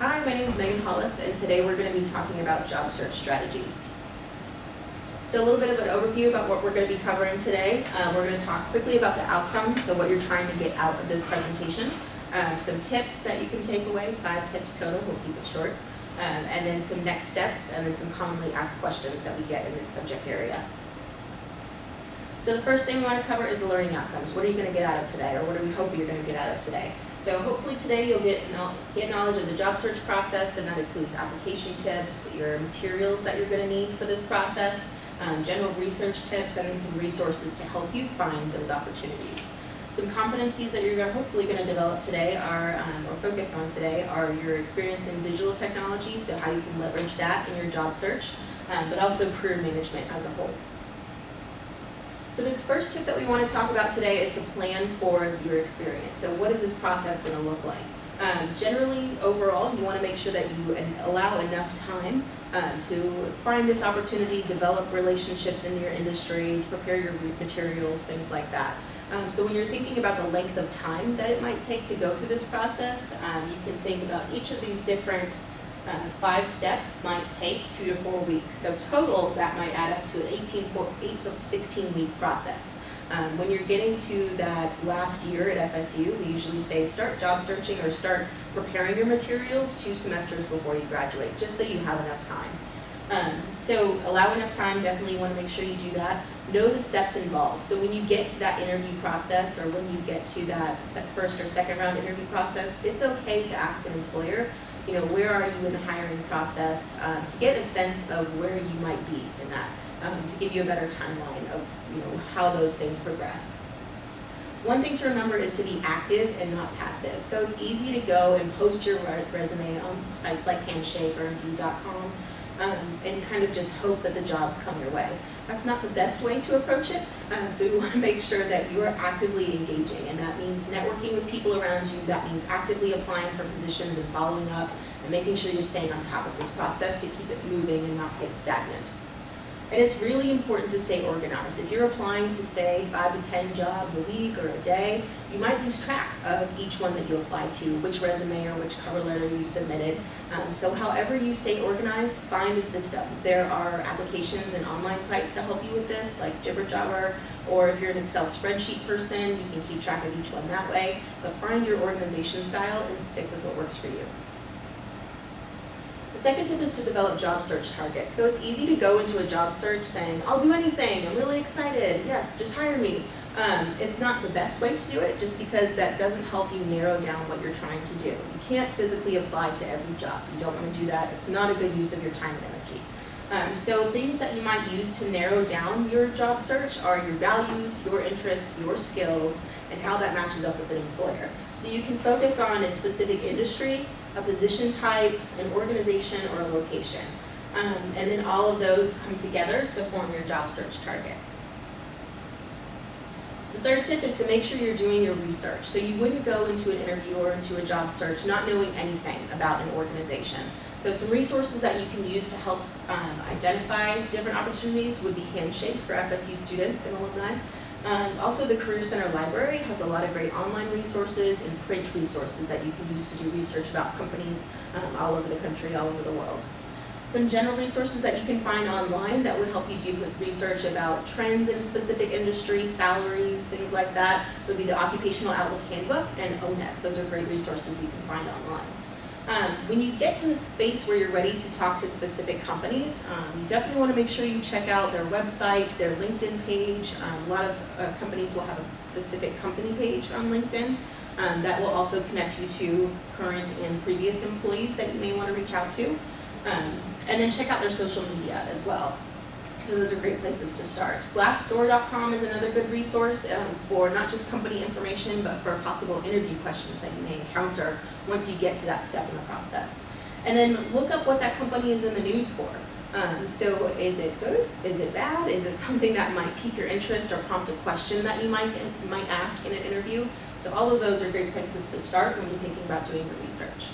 Hi, my name is Megan Hollis, and today we're going to be talking about job search strategies. So a little bit of an overview about what we're going to be covering today. Um, we're going to talk quickly about the outcomes, so what you're trying to get out of this presentation. Um, some tips that you can take away, five tips total, we'll keep it short. Um, and then some next steps, and then some commonly asked questions that we get in this subject area. So the first thing we want to cover is the learning outcomes. What are you going to get out of today, or what do we hope you're going to get out of today? So hopefully today you'll get, get knowledge of the job search process, and that includes application tips, your materials that you're going to need for this process, um, general research tips, and then some resources to help you find those opportunities. Some competencies that you're hopefully going to develop today are, um, or focus on today, are your experience in digital technology, so how you can leverage that in your job search, um, but also career management as a whole. So the first tip that we want to talk about today is to plan for your experience. So what is this process going to look like? Um, generally, overall, you want to make sure that you allow enough time um, to find this opportunity, develop relationships in your industry, prepare your materials, things like that. Um, so when you're thinking about the length of time that it might take to go through this process, um, you can think about each of these different uh, five steps might take two to four weeks. So total, that might add up to an 18, 8 to 16 week process. Um, when you're getting to that last year at FSU, we usually say start job searching or start preparing your materials two semesters before you graduate, just so you have enough time. Um, so allow enough time, definitely want to make sure you do that. Know the steps involved. So when you get to that interview process or when you get to that first or second round interview process, it's okay to ask an employer you know, where are you in the hiring process um, to get a sense of where you might be in that, um, to give you a better timeline of, you know, how those things progress. One thing to remember is to be active and not passive. So it's easy to go and post your resume on sites like Handshake or Indeed.com um, and kind of just hope that the jobs come your way. That's not the best way to approach it, um, so we want to make sure that you are actively engaging, and that means networking with people around you, that means actively applying for positions and following up, and making sure you're staying on top of this process to keep it moving and not get stagnant. And it's really important to stay organized. If you're applying to say five to 10 jobs a week or a day, you might lose track of each one that you apply to, which resume or which cover letter you submitted. Um, so however you stay organized, find a system. There are applications and online sites to help you with this, like Jibber or if you're an Excel spreadsheet person, you can keep track of each one that way. But find your organization style and stick with what works for you. The second tip is to develop job search targets. So it's easy to go into a job search saying, I'll do anything, I'm really excited, yes, just hire me. Um, it's not the best way to do it just because that doesn't help you narrow down what you're trying to do. You can't physically apply to every job. You don't want to do that. It's not a good use of your time and energy. Um, so things that you might use to narrow down your job search are your values, your interests, your skills, and how that matches up with an employer. So you can focus on a specific industry a position type, an organization, or a location. Um, and then all of those come together to form your job search target. The third tip is to make sure you're doing your research. So you wouldn't go into an interview or into a job search not knowing anything about an organization. So some resources that you can use to help um, identify different opportunities would be Handshake for FSU students and alumni. Um, also, the Career Center Library has a lot of great online resources and print resources that you can use to do research about companies um, all over the country, all over the world. Some general resources that you can find online that would help you do research about trends in a specific industry, salaries, things like that, would be the Occupational Outlook Handbook and O*NET. Those are great resources you can find online. When you get to the space where you're ready to talk to specific companies, um, you definitely want to make sure you check out their website, their LinkedIn page. Um, a lot of uh, companies will have a specific company page on LinkedIn um, that will also connect you to current and previous employees that you may want to reach out to. Um, and then check out their social media as well. So those are great places to start. Glassdoor.com is another good resource um, for not just company information, but for possible interview questions that you may encounter once you get to that step in the process. And then look up what that company is in the news for. Um, so is it good? Is it bad? Is it something that might pique your interest or prompt a question that you might, might ask in an interview? So all of those are great places to start when you're thinking about doing your research.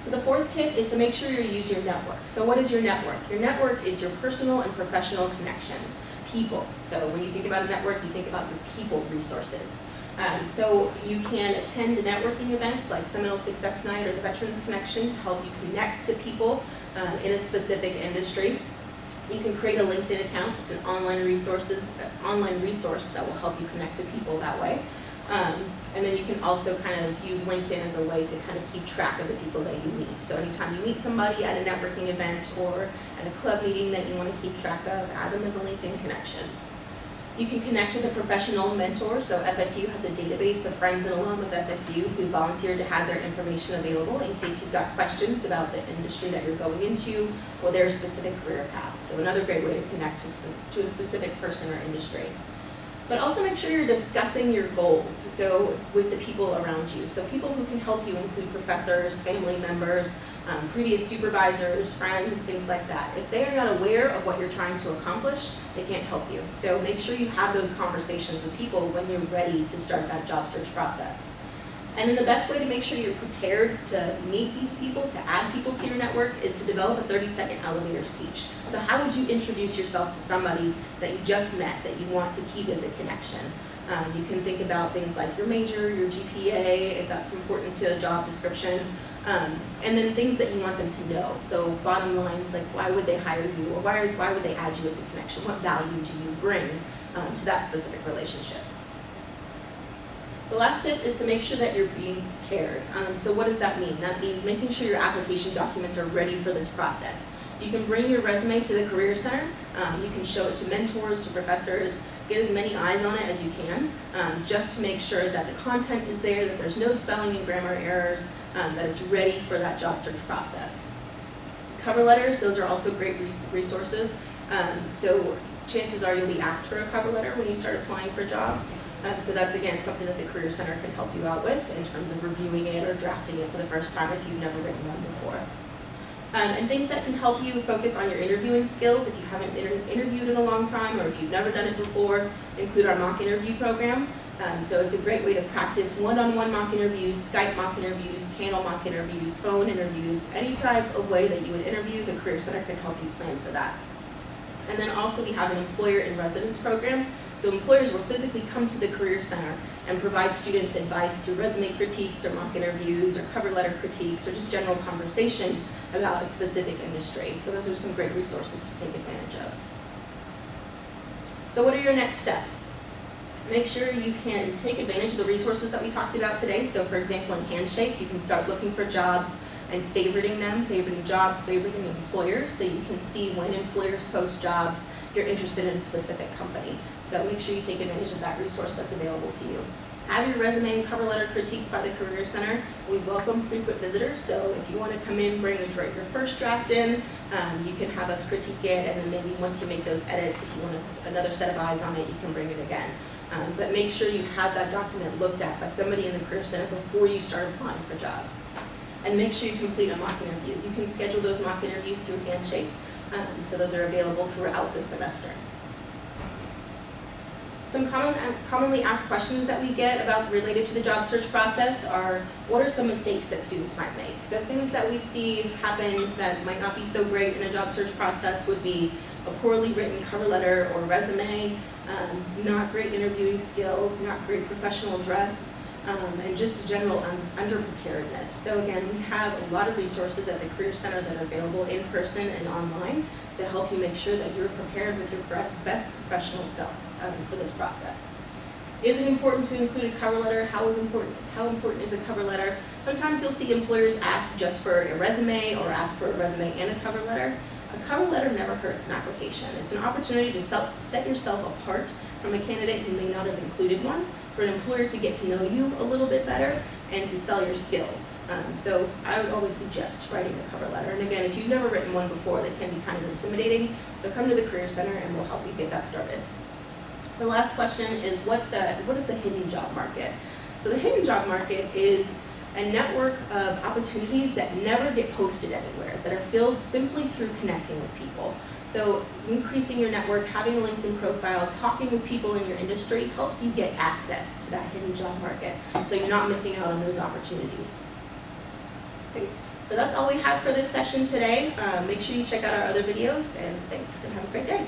So the fourth tip is to make sure you use your network. So what is your network? Your network is your personal and professional connections, people. So when you think about a network, you think about your people resources. Um, so you can attend networking events like Seminole Success Night or the Veterans Connection to help you connect to people um, in a specific industry. You can create a LinkedIn account. It's an online resources, uh, online resource that will help you connect to people that way. Um, and then you can also kind of use LinkedIn as a way to kind of keep track of the people that you meet. So anytime you meet somebody at a networking event or at a club meeting that you want to keep track of, add them as a LinkedIn connection. You can connect with a professional mentor. So FSU has a database of friends and alum of FSU who volunteer to have their information available in case you've got questions about the industry that you're going into or their specific career path. So another great way to connect to, to a specific person or industry. But also make sure you're discussing your goals, so with the people around you. So people who can help you include professors, family members, um, previous supervisors, friends, things like that. If they are not aware of what you're trying to accomplish, they can't help you. So make sure you have those conversations with people when you're ready to start that job search process. And then the best way to make sure you're prepared to meet these people, to add people to your network, is to develop a 30-second elevator speech. So how would you introduce yourself to somebody that you just met that you want to keep as a connection? Um, you can think about things like your major, your GPA, if that's important to a job description, um, and then things that you want them to know. So bottom lines like why would they hire you or why, why would they add you as a connection? What value do you bring um, to that specific relationship? The last tip is to make sure that you're being prepared. Um, so what does that mean? That means making sure your application documents are ready for this process. You can bring your resume to the Career Center. Um, you can show it to mentors, to professors, get as many eyes on it as you can, um, just to make sure that the content is there, that there's no spelling and grammar errors, um, that it's ready for that job search process. Cover letters, those are also great resources. Um, so chances are you'll be asked for a cover letter when you start applying for jobs. Um, so that's again something that the Career Center can help you out with in terms of reviewing it or drafting it for the first time if you've never written one before. Um, and things that can help you focus on your interviewing skills if you haven't inter interviewed in a long time or if you've never done it before, include our mock interview program. Um, so it's a great way to practice one-on-one -on -one mock interviews, Skype mock interviews, panel mock interviews, phone interviews, any type of way that you would interview, the Career Center can help you plan for that. And then also we have an employer in residence program. So employers will physically come to the Career Center and provide students advice through resume critiques or mock interviews or cover letter critiques or just general conversation about a specific industry. So those are some great resources to take advantage of. So what are your next steps? Make sure you can take advantage of the resources that we talked about today. So for example, in Handshake, you can start looking for jobs and favoriting them, favoriting jobs, favoriting employers, so you can see when employers post jobs if you're interested in a specific company. So make sure you take advantage of that resource that's available to you. Have your resume and cover letter critiqued by the Career Center. We welcome frequent visitors, so if you want to come in, bring your first draft in, um, you can have us critique it, and then maybe once you make those edits, if you want another set of eyes on it, you can bring it again. Um, but make sure you have that document looked at by somebody in the Career Center before you start applying for jobs and make sure you complete a mock interview. You can schedule those mock interviews through Handshake, um, so those are available throughout the semester. Some common, commonly asked questions that we get about related to the job search process are, what are some mistakes that students might make? So things that we see happen that might not be so great in a job search process would be a poorly written cover letter or resume, um, not great interviewing skills, not great professional dress, um, and just a general un underpreparedness. So again, we have a lot of resources at the Career Center that are available in person and online to help you make sure that you're prepared with your best professional self um, for this process. Is it important to include a cover letter? How is important? How important is a cover letter? Sometimes you'll see employers ask just for a resume or ask for a resume and a cover letter. A cover letter never hurts an application. It's an opportunity to self, set yourself apart from a candidate who may not have included one for an employer to get to know you a little bit better and to sell your skills. Um, so I would always suggest writing a cover letter. And again, if you've never written one before, that can be kind of intimidating. So come to the Career Center and we'll help you get that started. The last question is what's a, what is a hidden job market? So the hidden job market is a network of opportunities that never get posted anywhere, that are filled simply through connecting with people. So increasing your network, having a LinkedIn profile, talking with people in your industry helps you get access to that hidden job market so you're not missing out on those opportunities. Okay. So that's all we have for this session today. Um, make sure you check out our other videos and thanks and have a great day.